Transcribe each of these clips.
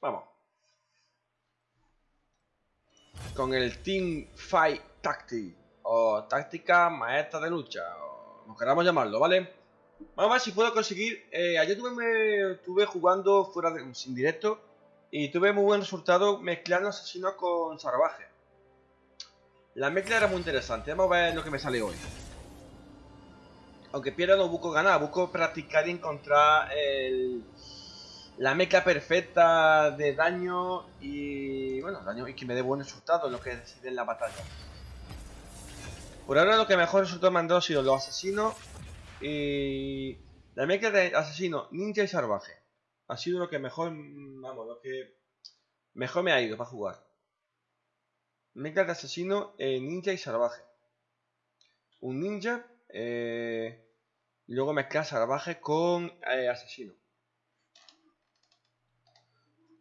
Vamos. Con el Team Fight Tactic. O táctica maestra de lucha. O como queramos llamarlo, ¿vale? Vamos a ver si puedo conseguir. Eh, ayer tuve, tuve jugando fuera de, sin directo. Y tuve muy buen resultado mezclando asesinos con salvaje. La mezcla era muy interesante. Vamos a ver lo que me sale hoy. Aunque pierda no busco ganar, busco practicar y encontrar el, la mezcla perfecta de daño y bueno, daño y que me dé buen resultado, lo que decide en la batalla. Por ahora lo que mejor resultado me han dado ha sido los asesinos y la mezcla de asesino, ninja y salvaje. Ha sido lo que mejor, vamos, lo que mejor me ha ido para jugar. Mezcla de asesino, eh, ninja y salvaje. Un ninja eh, y luego mezclar salvaje con eh, asesino.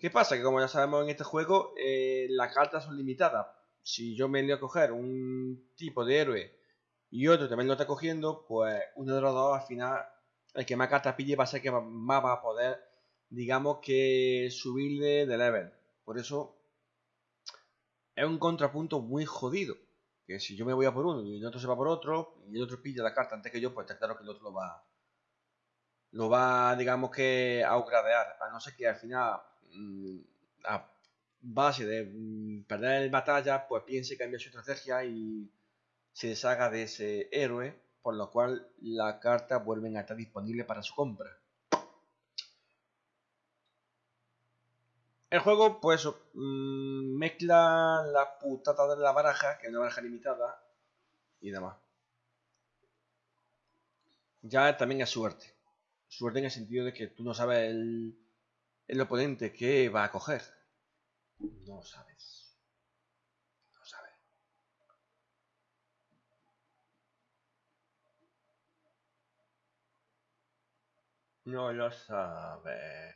¿Qué pasa? Que como ya sabemos en este juego, eh, las cartas son limitadas. Si yo me voy a coger un tipo de héroe y otro también lo está cogiendo, pues uno de los dos al final, el que más cartas pille va a ser que más va a poder, digamos que subirle de level. Por eso es un contrapunto muy jodido. Que si yo me voy a por uno y el otro se va por otro, y el otro pilla la carta antes que yo, pues está claro que el otro lo va. Lo va, digamos que, a upgradear. A no ser que al final, a base de mm, perder el batalla, pues piense cambiar su estrategia y se deshaga de ese héroe, por lo cual la carta vuelven a estar disponible para su compra. El juego, pues, mmm, mezcla la putada de la baraja, que es una baraja limitada, y demás. Ya también es suerte. Suerte en el sentido de que tú no sabes el, el oponente que va a coger. No sabes. No sabes. No lo sabes.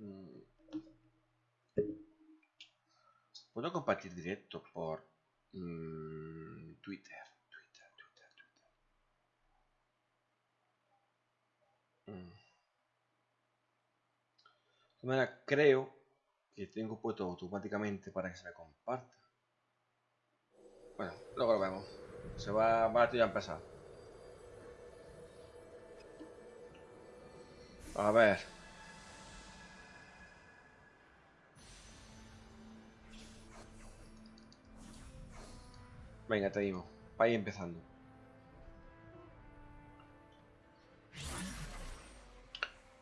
Mm. Puedo compartir directo por Twitter. Twitter, Twitter, Twitter. Mm. De manera, creo que tengo puesto automáticamente para que se me comparta. Bueno, luego lo vemos. Se va, va a empezar. A ver. Venga, te digo. Vaya empezando.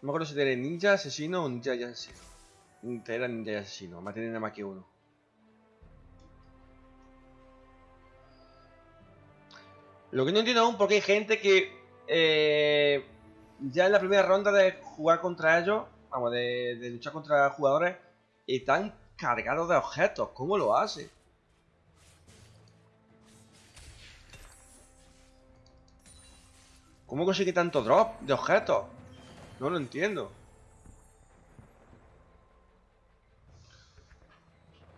Me acuerdo si era ninja asesino o ninja y asesino. Era ninja y asesino. tener nada más que uno. Lo que no entiendo aún porque hay gente que eh, ya en la primera ronda de jugar contra ellos, vamos, de, de luchar contra jugadores, están cargados de objetos. ¿Cómo lo hace? ¿Cómo consigue tanto drop de objetos? No lo entiendo.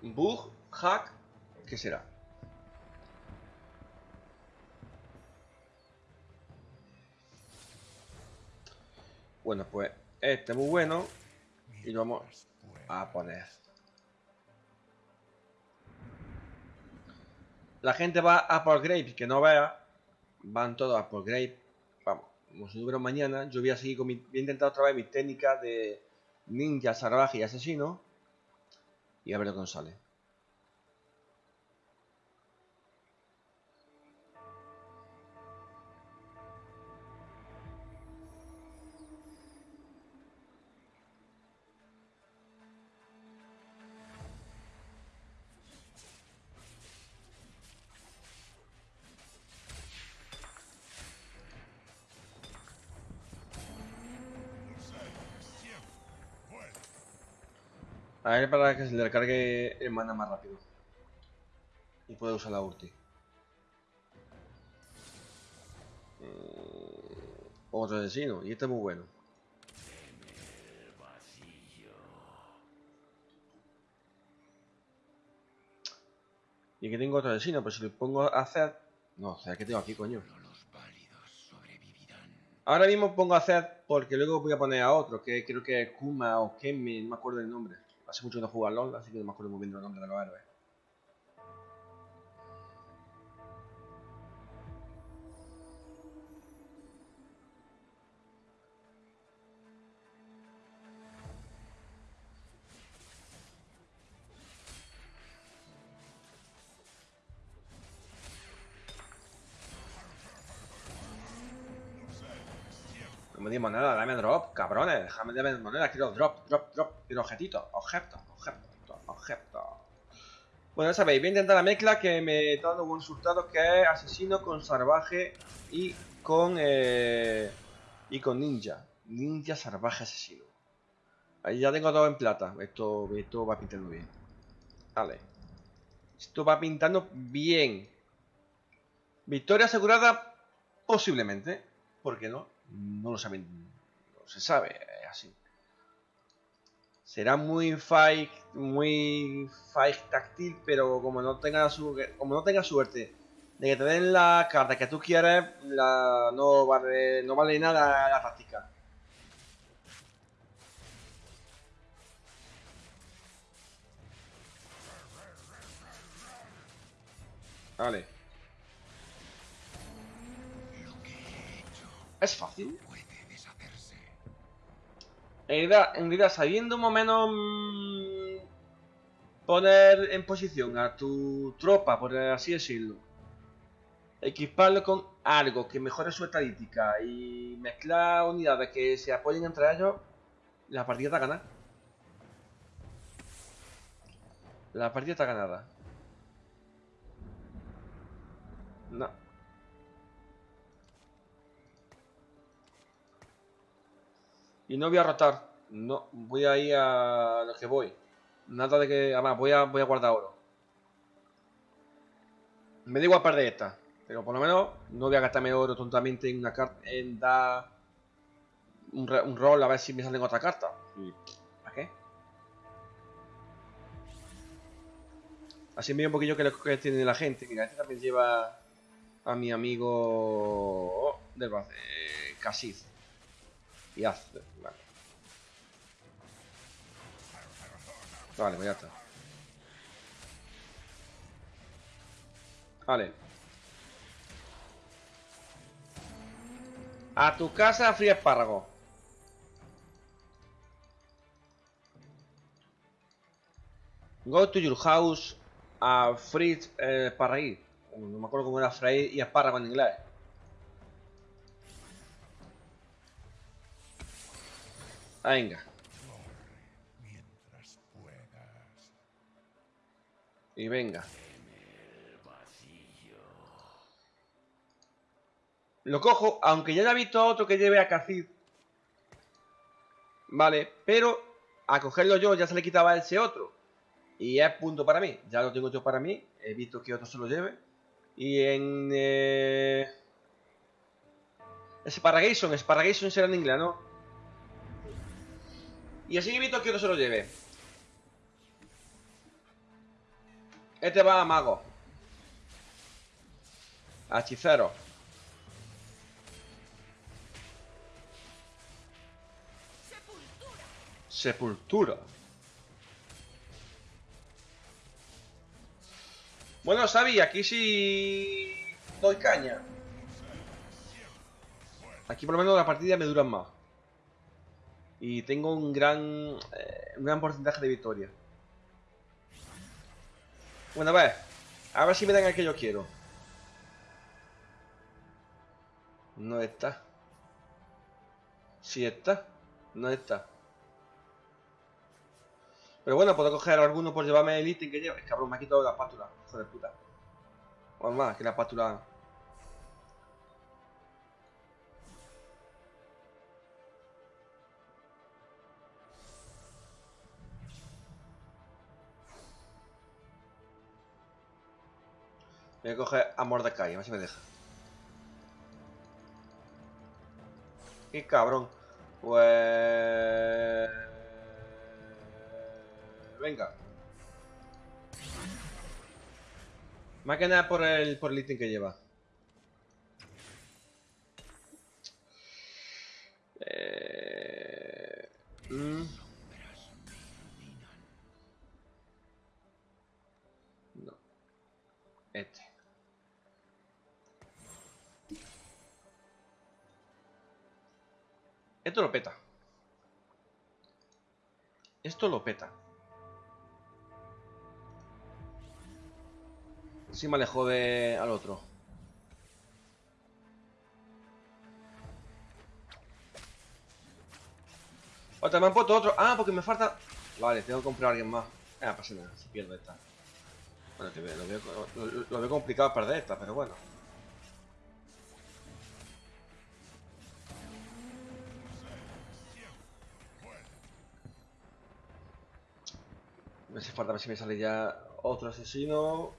Bug, hack, ¿qué será? Bueno, pues este es muy bueno y lo vamos a poner. La gente va a por Grape, que no vea, van todos a por Grape como si no mañana, yo voy a seguir con mi, voy a intentar otra vez mis técnicas de ninja, salvaje y asesino y a ver lo sale. A ver para que se le recargue el mana más rápido. Y pueda usar la ulti. Mm, otro asesino. Y este es muy bueno. Y que tengo otro asesino, pero si le pongo a hacer... No, o sea, que tengo aquí, coño? Ahora mismo pongo a hacer porque luego voy a poner a otro, que creo que es Kuma o Kemi, no me acuerdo el nombre. Hace mucho que no juego a LOL, así que no me acuerdo muy bien del nombre de los héroes. Di moneda, dame drop, cabrones, déjame de moneda, quiero drop, drop, drop, quiero objetito, objeto, objeto, objeto. Bueno, ya sabéis, voy a intentar la mezcla que me está dando buen resultado, que es asesino con salvaje y con eh, y con ninja, ninja salvaje asesino. Ahí ya tengo todo en plata, esto, esto va pintando bien. Vale. Esto va pintando bien. Victoria asegurada, posiblemente. ¿Por qué no? No lo saben, no se sabe, es así. Será muy fight, muy fight táctil, pero como no tenga su, como no tenga suerte de que te den la carta que tú quieres, la, no vale, no vale nada la táctica. Vale. Es fácil. En realidad, sabiendo más o menos mm, poner en posición a tu tropa, por así decirlo, equiparlo con algo que mejore su estadística y mezclar unidades que se apoyen entre ellos, la partida está ganada. La partida está ganada. No. Y no voy a rotar. No, voy a ir a lo que voy. Nada de que... Además, voy a, voy a guardar oro. Me da igual perder esta. Pero por lo menos no voy a gastarme oro tontamente en una carta. En dar un, un rol a ver si me salen otra carta. ¿Para qué? Así me un poquillo que lo que tiene la gente. Mira, este también lleva a mi amigo del eh, Casiz. Y hace. Vale. Pues ya está. Vale. A tu casa, frío espárrago. Go to your house a Fritz eh, No me acuerdo cómo era Frey y espárrago en inglés. Venga. Y venga. Lo cojo, aunque ya haya visto a otro que lleve a Cacid. Vale, pero a cogerlo yo ya se le quitaba ese otro. Y es punto para mí. Ya lo tengo yo para mí. He visto que otro se lo lleve. Y en... Eh... Sparragation. Sparragation será en inglés, ¿no? Y así evito que no se lo lleve. Este va a mago. A hechicero. Sepultura. Sepultura. Bueno, Sabi, aquí sí doy caña. Aquí por lo menos la partida me duran más. Y tengo un gran, eh, un gran porcentaje de victoria. Bueno, a ver. A ver si me dan el que yo quiero. No está. Sí está. No está. Pero bueno, puedo coger alguno por llevarme el ítem que lleva. Es cabrón, me ha quitado la espátula. Hijo de puta. O más, que la espátula... Voy a coger a Mordecai, a ver si me deja. Qué cabrón. Pues... Venga. Más que nada por el, por el ítem que lleva. Esto lo peta. Esto lo peta. Sí me alejó de al otro. Otra, me han puesto otro. Ah, porque me falta. Vale, tengo que comprar a alguien más. Ah, pasa nada, si pierdo esta. Bueno, lo veo, lo, lo veo complicado perder esta, pero bueno. Me hace falta ver si me sale ya otro asesino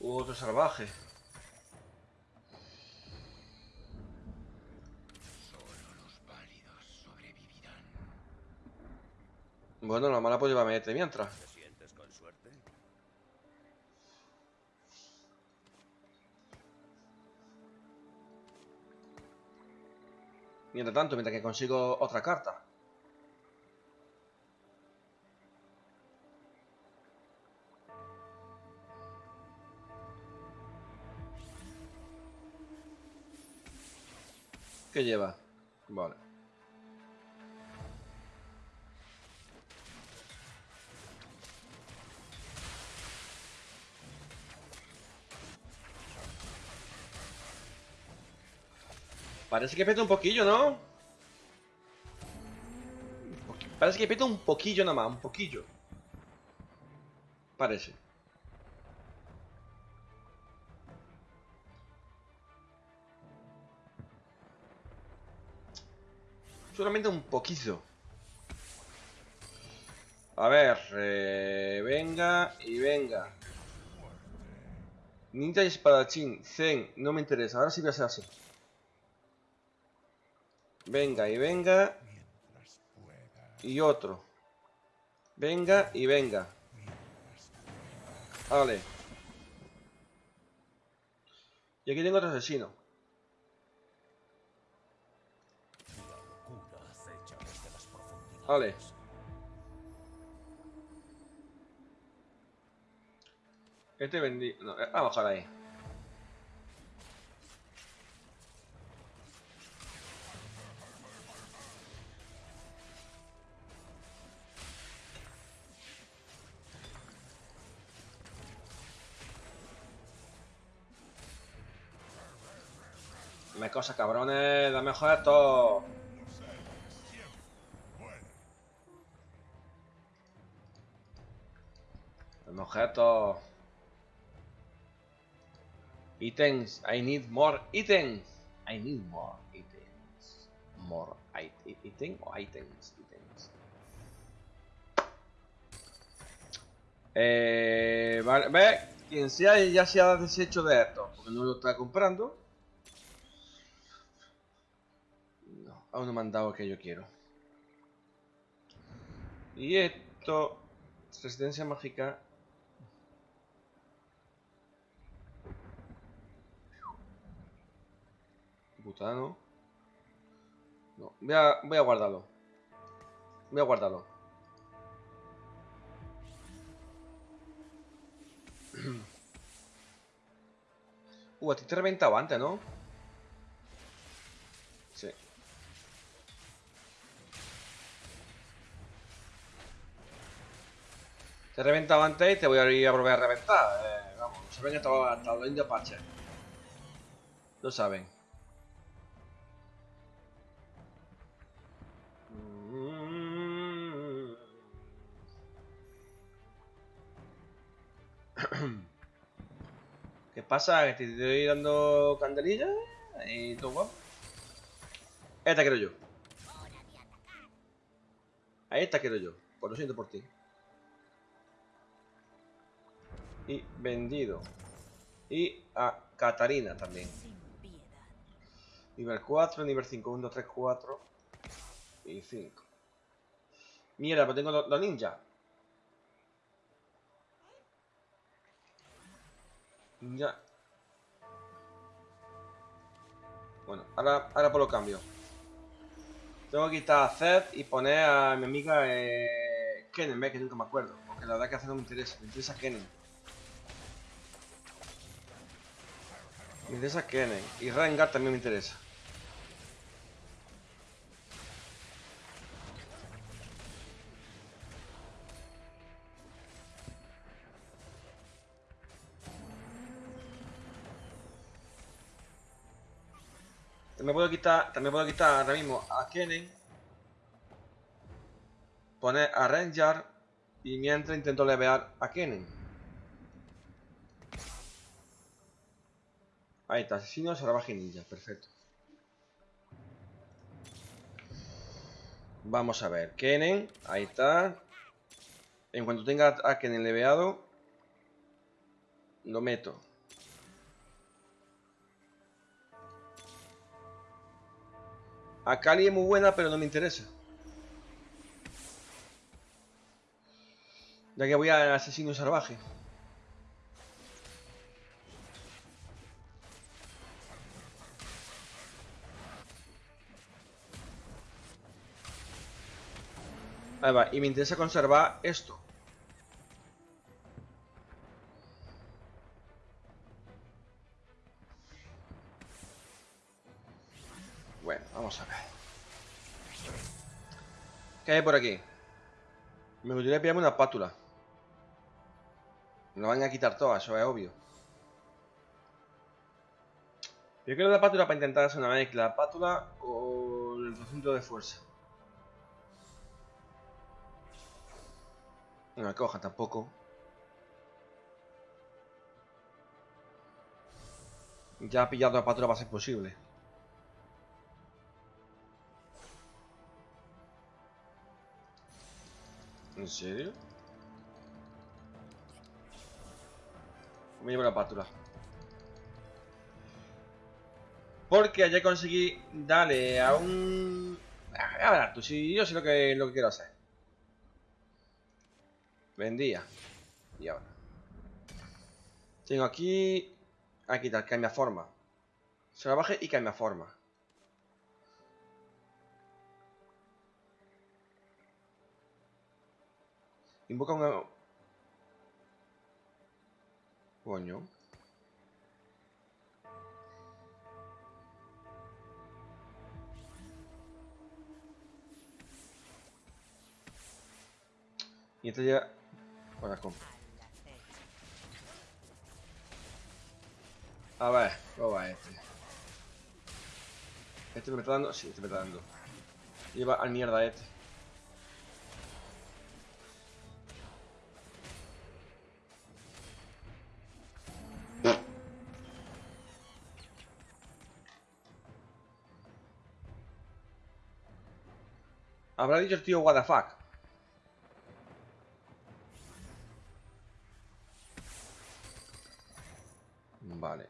u otro salvaje. Bueno, la mala pues llévame este mientras. ¿Te sientes con suerte? Mientras tanto, mientras que consigo otra carta. ¿Qué lleva? Vale. Parece que peta un poquillo, ¿no? Parece que peta un poquillo nada más, un poquillo. Parece. Solamente un poquito. A ver, eh, venga y venga. Ninja y espadachín, Zen, no me interesa. Ahora sí voy a ser así. Venga y venga. Y otro. Venga y venga. Vale. Y aquí tengo otro asesino. Vale. Este vendí... No, eh, a bajar ahí. Dame cosas, cabrones. Dame objetos. Dame objetos. Items. I need more items. I need more items. More it item o items. Items. Eh, vale, ve, quien sea ya se ha deshecho de esto, porque no lo está comprando. No, aún no me han dado que yo quiero. Y esto, resistencia mágica. Butano. No, voy a, voy a guardarlo. Voy a guardarlo. Uh, a ti te he reventado antes, ¿no? Sí. Te he reventado antes y te voy a ir a volver a reventar. Eh, vamos, se ven hasta, hasta los indios paches. Lo saben. Pasa? ¿Que te estoy dando candelilla? Y todo guapo. Esta quiero yo. A esta quiero yo. Pues lo siento por ti. Y vendido. Y a Catarina también. Nivel 4, nivel 5, 1, 2, 3, 4 y 5. Mierda, pues tengo los ninjas. Ninja. Bueno, ahora, ahora por lo cambio. Tengo que quitar a Zed y poner a mi amiga eh, Kennen, que nunca me acuerdo. Porque la verdad que hacer no me interesa. Me interesa Kennen. Me interesa Kennen. Y Rengar también me interesa. También puedo quitar, también puedo quitar ahora mismo a Kennen. Poner a Rengar. Y mientras intento levear a Kennen. Ahí está, asesino, salvaje ninja, perfecto. Vamos a ver, Kennen, ahí está. En cuanto tenga a Kennen leveado, lo meto. A Kali es muy buena, pero no me interesa. Ya que voy al asesino salvaje. Ahí va, y me interesa conservar esto. ¿Qué hay por aquí? Me gustaría pillarme una pátula. Me lo van a quitar todas, eso es obvio. Yo quiero la pátula para intentar hacer una mezcla. Pátula o el recinto de fuerza. No me coja tampoco. Ya pillado la pátula va a ser posible. ¿En serio? Me llevo la pátula. Porque ayer conseguí darle a un... A ver, tú, si yo sé lo que, lo que quiero hacer. Vendía. Y ahora. Tengo aquí... Aquí está, cambia forma. Se la baje y cambia forma. Invoca un... Coño. Y esto ya... Con... A ver, ¿cómo va este? ¿Este me está dando? Sí, este me está dando. Lleva al mierda este. Habrá dicho el tío what the fuck. Vale.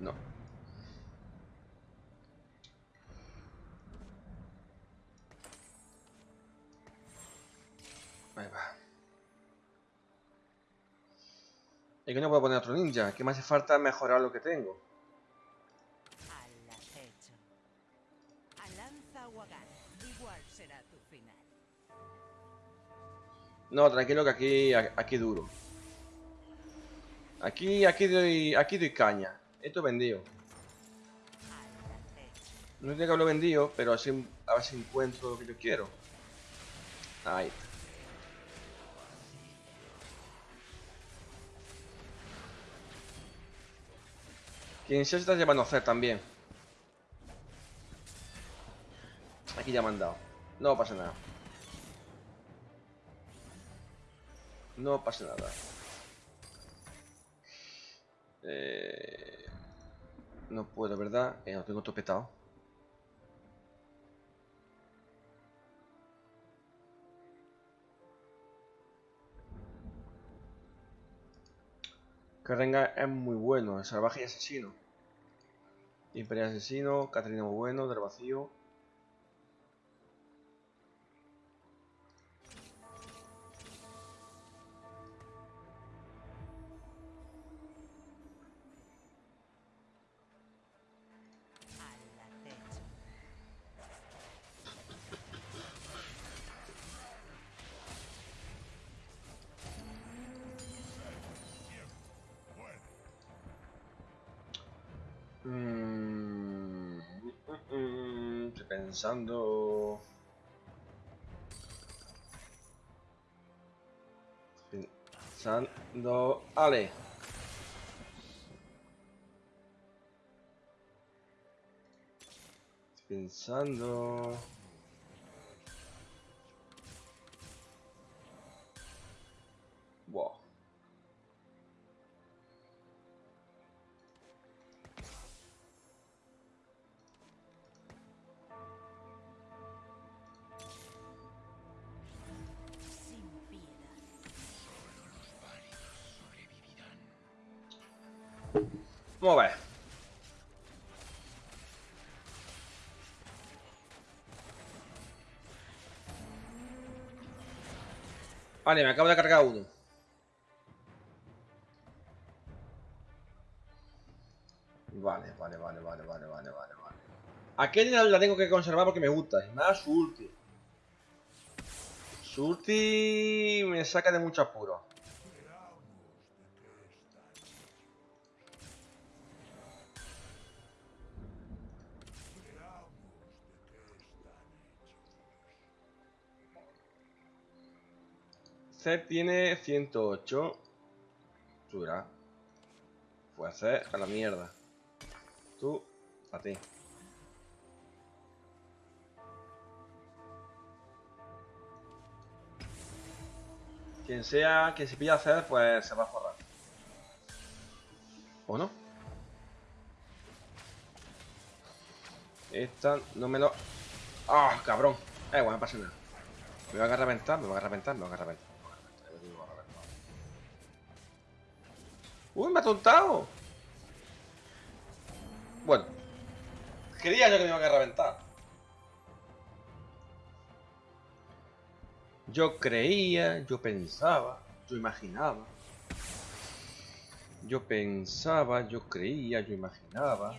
No. Ahí va. Es que no puedo poner otro ninja. Que me hace falta mejorar lo que tengo. No, tranquilo que aquí, aquí duro. Aquí, aquí doy, aquí doy caña. Esto vendido. No sé que lo he vendido, pero así a ver si encuentro lo que yo quiero. Ahí. está. Quien se está llevando a hacer también. Aquí ya me han dado. No pasa nada. No pasa nada. Eh, no puedo, ¿verdad? Eh, lo tengo todo petado. Carrenga es muy bueno, salvaje y asesino. Imperial asesino, Catarina muy bueno, del vacío. Pensando. Pensando. Ale. Pensando. Vamos a. Vale, me acabo de cargar uno. Vale, vale, vale, vale, vale, vale, vale, vale. Aquel la tengo que conservar porque me gusta. Y más su ulti. Su ulti me saca de mucho apuro. Tiene 108. Sura. Pues a la mierda. Tú, a ti. Quien sea que se pilla a pues se va a forrar. ¿O no? Esta no me lo... ¡Ah, cabrón! Eh, bueno, no pasa nada. Me van a reventar, me van a reventar, me van a reventar. me van a reventar, ¡Uy, me ha tontado! Bueno. Creía yo que me iban a reventar. Yo creía, yo pensaba, yo imaginaba. Yo pensaba, yo creía, yo imaginaba.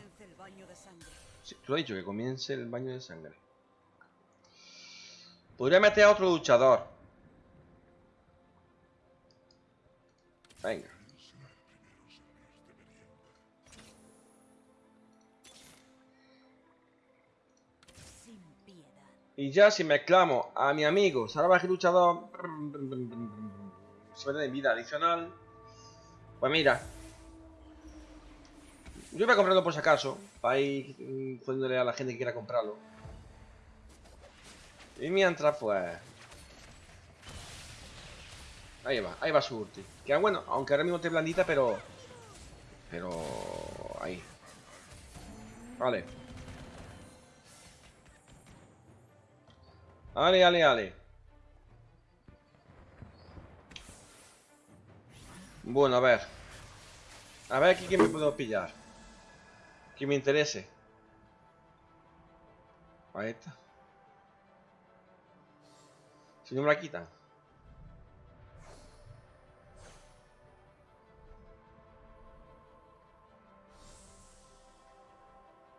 Sí, tú has dicho que comience el baño de sangre. Podría meter a otro luchador. Venga. Y ya si mezclamos a mi amigo salvaje luchador, se mete en vida adicional. Pues mira. Yo voy a comprarlo por si acaso, para ir mm, jodiéndole a la gente que quiera comprarlo. Y mientras, pues... Ahí va, ahí va su ulti. Que bueno, aunque ahora mismo esté blandita, pero... Pero... Ahí. Vale. Ale, ale, ale. Bueno, a ver. A ver aquí qué me puedo pillar. Que me interese. Ahí está. Si no me la quitan.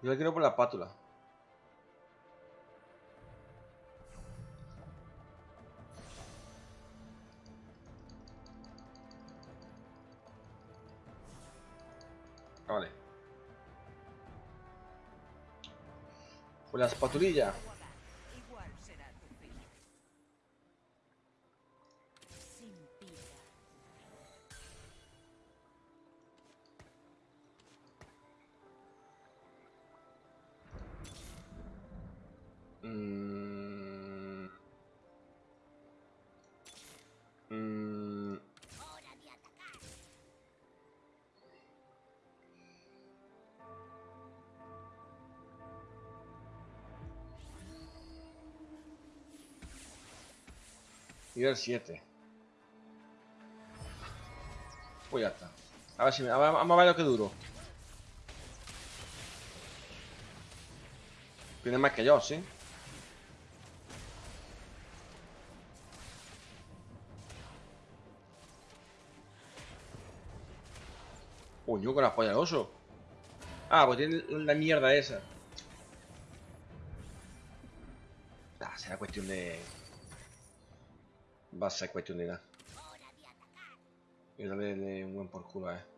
Yo la quiero por la pátula. Por la espatulilla. Nivel 7. Pues ya está. A ver si me. Vamos a ver lo que duro. Tiene más que yo, ¿sí? Coño, con la polla de oso. Ah, pues tiene la mierda esa. Ah, será cuestión de... Va a ser cuestión de nada. Y darle un buen por culo, eh.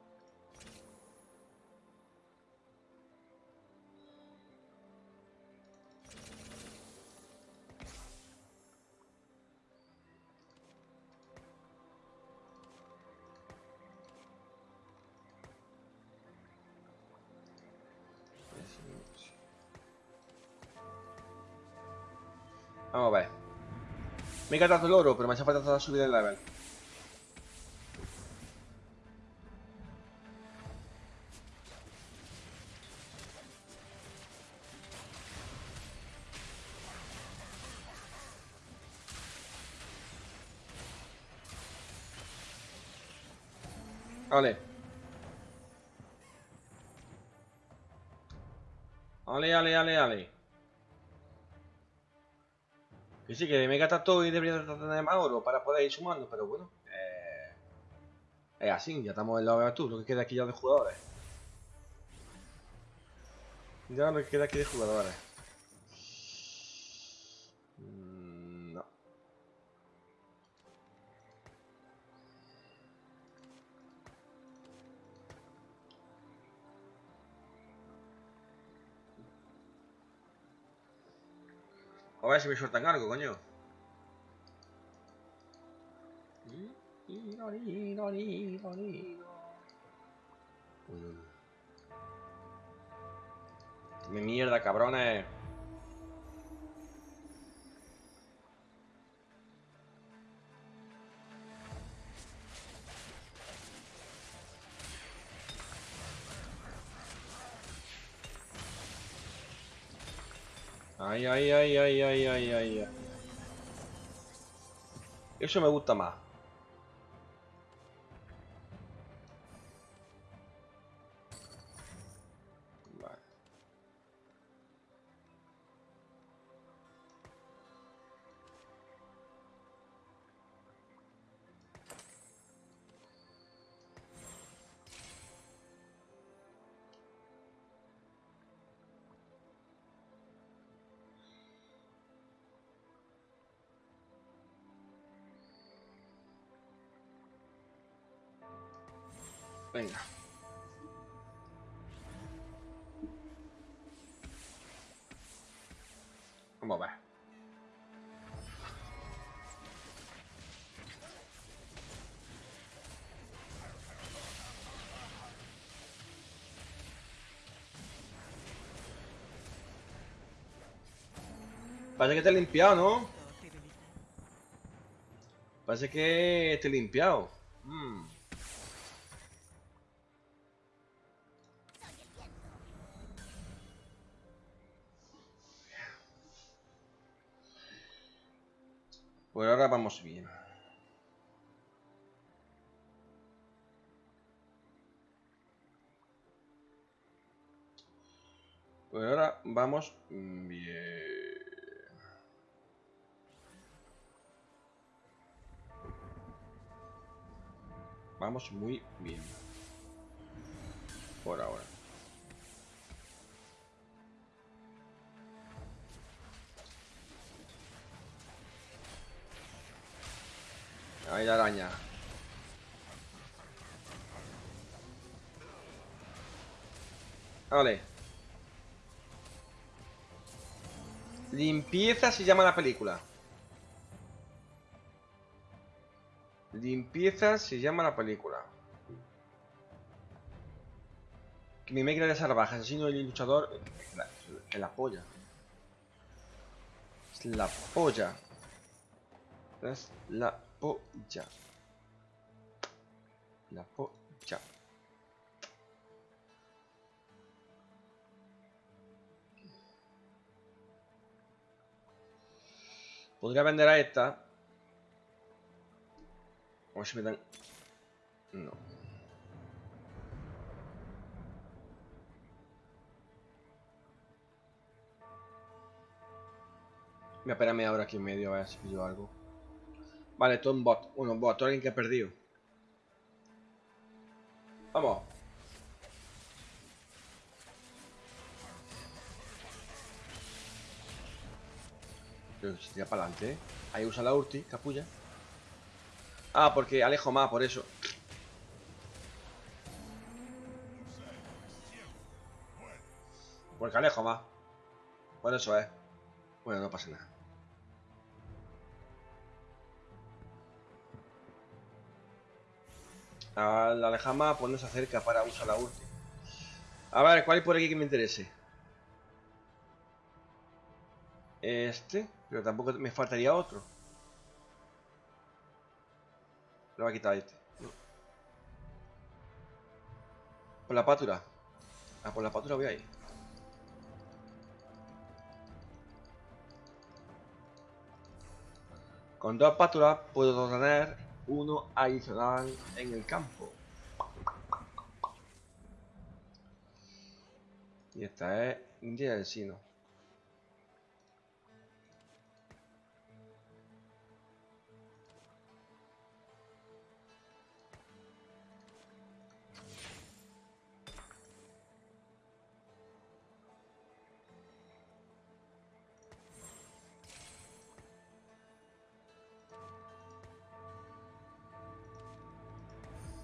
Me he gastado el oro, pero me hace falta toda subida de level. Vale. Ale, ale, ale, ale. Que sí, que me gasta todo y debería tener más oro para poder ir sumando, pero bueno. Eh, es así, ya estamos en la tú, lo que queda aquí ya de jugadores. Ya lo que queda aquí de jugadores. Si me sueltan algo, coño. Dime mierda, cabrones. Ay, ay, ay, ay, ay, ay, ay. Eso me gusta más. Vamos a ver. Parece que te he limpiado, ¿no? Parece que te he limpiado. Vamos bien. Pues ahora vamos bien. Vamos muy bien. Por ahora. Ahí la araña. Vale. Limpieza se llama la película. Limpieza se llama la película. Que mi máquina de salvaje, asesino y luchador. Es la, es la polla. Es la polla. Es la polla. La polla. Podría vender a esta. Ver si me dan... No. Me espérame ahora aquí en medio a ver si pillo algo. Vale, todo un bot. Uno, un bot. Todo alguien que ha perdido. Vamos. Pero se tira para adelante, ¿eh? Ahí usa la ulti, capulla. Ah, porque alejo más, por eso. Porque alejo más. Por eso es. Bueno, no pasa nada. Al alejar más, pues no se acerca para usar la ulti. A ver, ¿cuál hay por aquí que me interese? Este, pero tampoco me faltaría otro. Lo voy a quitar este. Por la pátura. Ah, por la pátura voy a ir. Con dos pátulas puedo tener uno adicional en el campo. Y esta es India del Sino.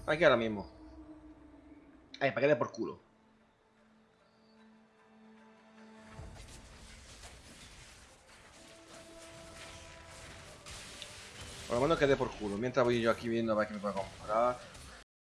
Aquí ahora mismo. Ahí, para que por culo. Por lo menos que dé por culo. Mientras voy yo aquí viendo a ver qué me puedo comprar.